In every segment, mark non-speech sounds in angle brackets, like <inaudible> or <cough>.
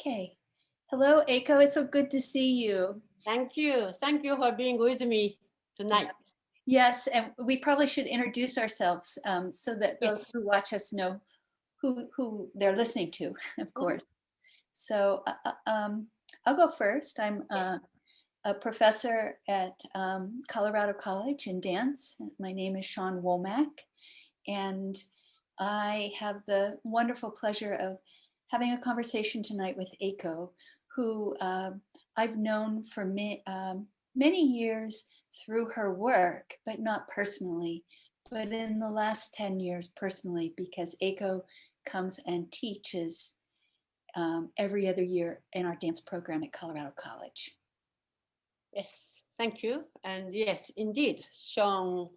Okay. Hello, Eiko. It's so good to see you. Thank you. Thank you for being with me tonight. Yes, and we probably should introduce ourselves um, so that those Yes. who watch us know who, who they're listening to, <laughs> of course. So uh, uh, um, I'll go first. I'm uh, Yes. a professor at um, Colorado College in dance. My name is Sean Womack, and I have the wonderful pleasure of having a conversation tonight with Eiko, who uh, I've known for ma- um, many years through her work, but not personally, but in the last 10 years personally, because Eiko comes and teaches um, every other year in our dance program at Colorado College. Yes. Thank you. And yes, indeed, Sean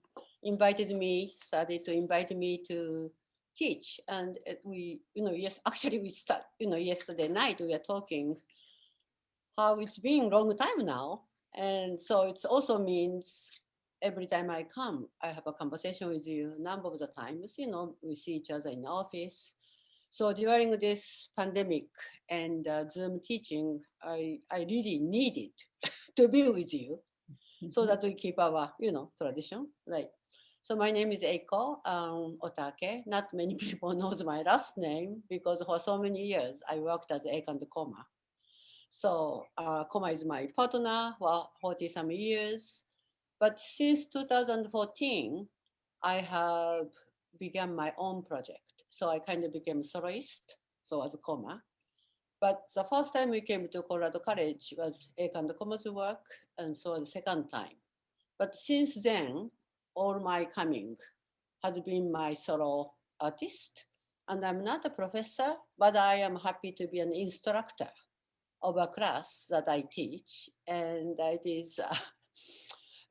invited me, started to invite me to teach. And we, you know, yes, <laughs> actually we start, you know, yesterday night we were talking how it's been a long time now. And so it also means every time I come, I have a conversation with you a number of the times, you know, we see each other in the office. So during this pandemic and uh, Zoom teaching, I, I really needed <laughs> to be with you so that we keep our, you know, tradition, right? So my name is Eiko um, Otake. Not many <laughs> people knows my last name because for so many years I worked as Eiko and Koma. So uh, Koma is my partner for 40 some years. But since 2014, I have began my own project. So I kind of became soloist, so as Koma. But the first time we came to Colorado College was Eiko and Koma's work, and so the second time. But since then, all my coming has been my solo artist. And I'm not a professor, but I am happy to be an instructor of a class that I teach. And it is, <laughs> uh,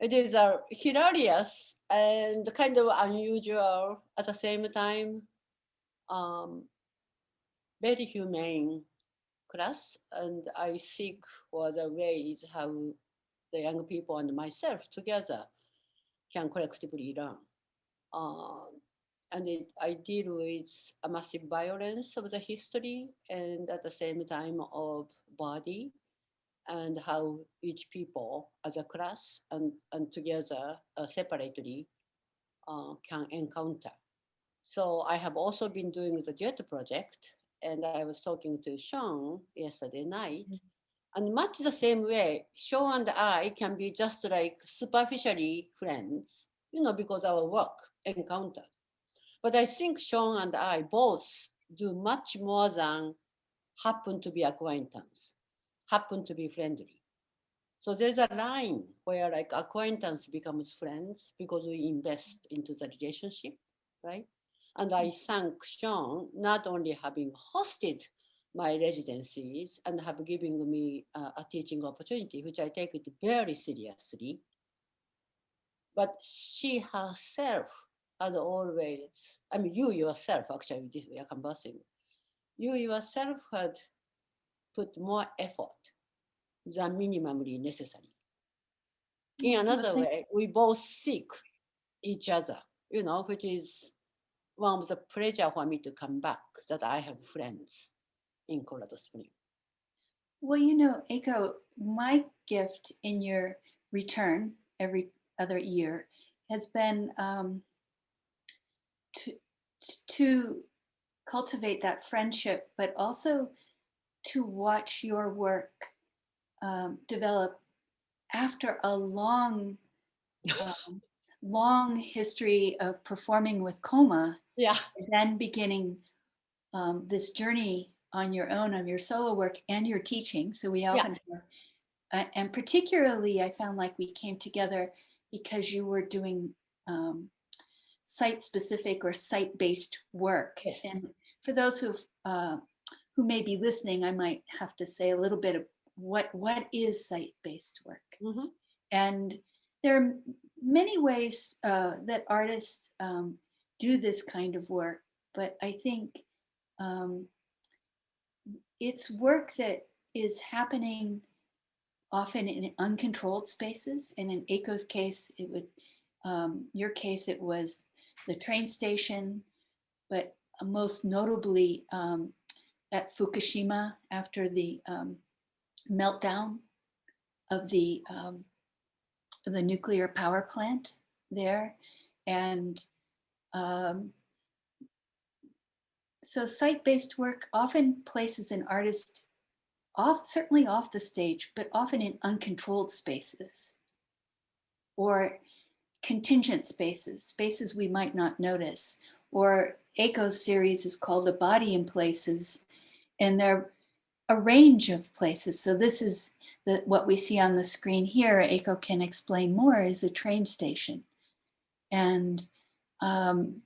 it is uh, hilarious and kind of unusual at the same time, um, very humane class. And I seek for the ways how the young people and myself together can collectively learn. Um, and it, I deal with a massive violence of the history and at the same time of body and how each people as a class and, and together uh, separately uh, can encounter. So I have also been doing the JET project and I was talking to Sean yesterday night and much the same way, Sean and I can be just like superficially friends, you know, because our work encounter. But I think Sean and I both do much more than happen to be acquaintance, happen to be friendly. So there's a line where like acquaintance becomes friends because we invest into the relationship, right? And I mm. thank Sean not only having hosted my residencies and have given me uh, a teaching opportunity, which I take it very seriously. But she herself had always, I mean, you yourself, actually, this we are conversing, you yourself had put more effort than minimally necessary. In another way, we both seek each other, you know, which is one of the pleasure for me to come back that I have friends in Colorado Springs. Well, you know, Eiko, my gift in your return every other year has been um, to, to cultivate that friendship, but also to watch your work um, develop after a long, um, long history of performing with Koma, Yeah. then beginning um, this journey on your own of your solo work and your teaching. So we often have, uh, and particularly I found like we came together because you were doing um, site-specific or site-based work. Yes. And for those who uh, who may be listening, I might have to say a little bit of what what is site-based work. Mhm. And there are many ways uh, that artists um, do this kind of work, but I think um, it's work that is happening often in uncontrolled spaces. And in Eiko's case, it would, um, your case, it was the train station, but most notably um, at Fukushima after the um, meltdown of the um, the nuclear power plant there, and um, so site-based work often places an artist off, certainly off the stage, but often in uncontrolled spaces or contingent spaces, spaces we might not notice. Or Eiko's series is called A Body in Places, and they're a range of places. So this is the, what we see on the screen here, Aiko can explain more, is a train station. And um,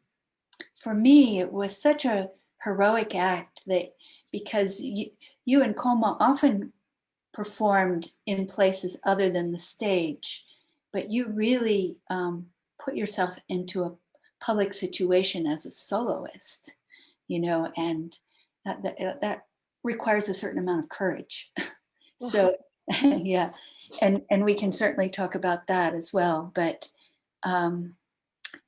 for me, it was such a heroic act that because you, you and Koma often performed in places other than the stage, but you really um, put yourself into a public situation as a soloist, you know, and that, that, that requires a certain amount of courage. <laughs> so <laughs> yeah, and, and we can certainly talk about that as well. But um,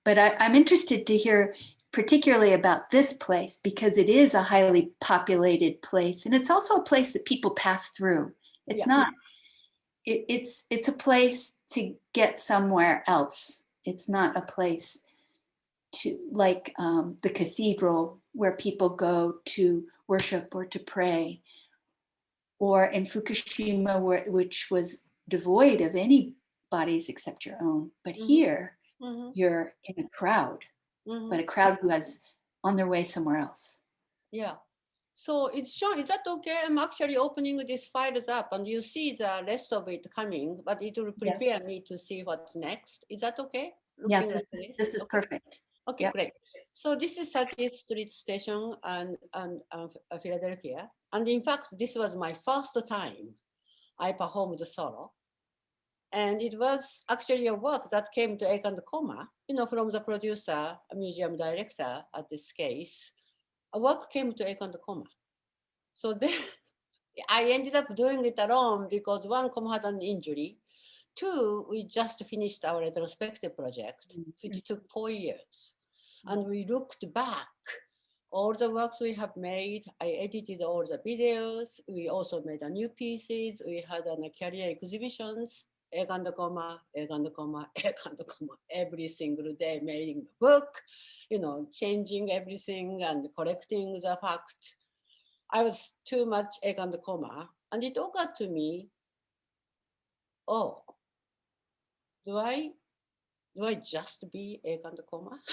but I, I'm interested to hear particularly about this place because it is a highly populated place and it's also a place that people pass through. It's Yeah. not, it, it's, it's a place to get somewhere else. It's not a place to like um, the cathedral where people go to worship or to pray. Or in Fukushima, where, which was devoid of any bodies except your own. But Mhm. here, Mhm, you're in a crowd, mhm. but a crowd who has on their way somewhere else. Yeah. So it's shown, is that okay? I'm actually opening these files up and you see the rest of it coming, but it will prepare me to see what's next. Is that okay? Looking this, this? this is Okay. perfect. Okay, Yep. great. So this is 30th Street Station and, and uh, Philadelphia. And in fact, this was my first time I performed the solo. And it was actually a work that came to Egg and Koma, you know, from the producer, a museum director at this case. A work came to Egg and Koma. So <laughs> then I ended up doing it alone because one, Koma had an injury. Two, we just finished our retrospective project, Mm, which took four years. And we looked back all the works we have made. I edited all the videos. We also made a new pieces. We had a career exhibitions, egg and the comma, egg and comma, <laughs> egg and the comma, every single day making the book, you know, changing everything and correcting the fact. I was too much egg and the comma. And it occurred to me, oh, do I, do I just be egg and the comma? <laughs>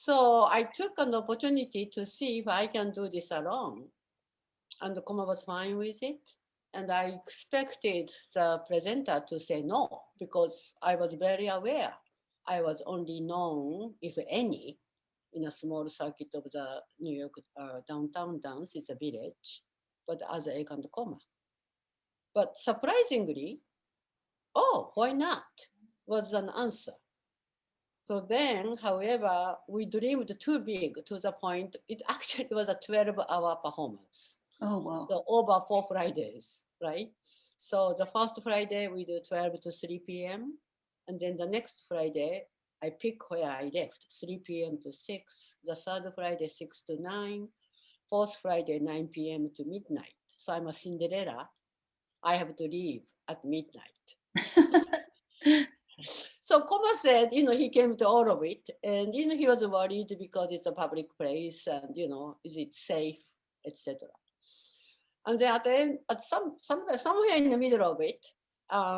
So I took an opportunity to see if I can do this alone. And the Koma was fine with it. And I expected the presenter to say no, because I was very aware. I was only known, if any, in a small circuit of the New York uh, downtown dance, it's a village, but as a egg and Koma. But surprisingly, oh, why not? Was an answer. So then, however, we dreamed too big to the point, it actually was a 12 hour performance. Oh, wow. So over four Fridays, right? So the first Friday we do 12 to 3 p.m. And then the next Friday, I pick where I left, 3 p.m. to 6. The third Friday, 6 to 9. Fourth Friday, 9 p.m. to midnight. So I'm a Cinderella. I have to leave at midnight. <laughs> So Koma said, you know, he came to all of it, and you know, he was worried because it's a public place, and you know, is it safe, etc. And at the end, at some, some somewhere in the middle of it, um,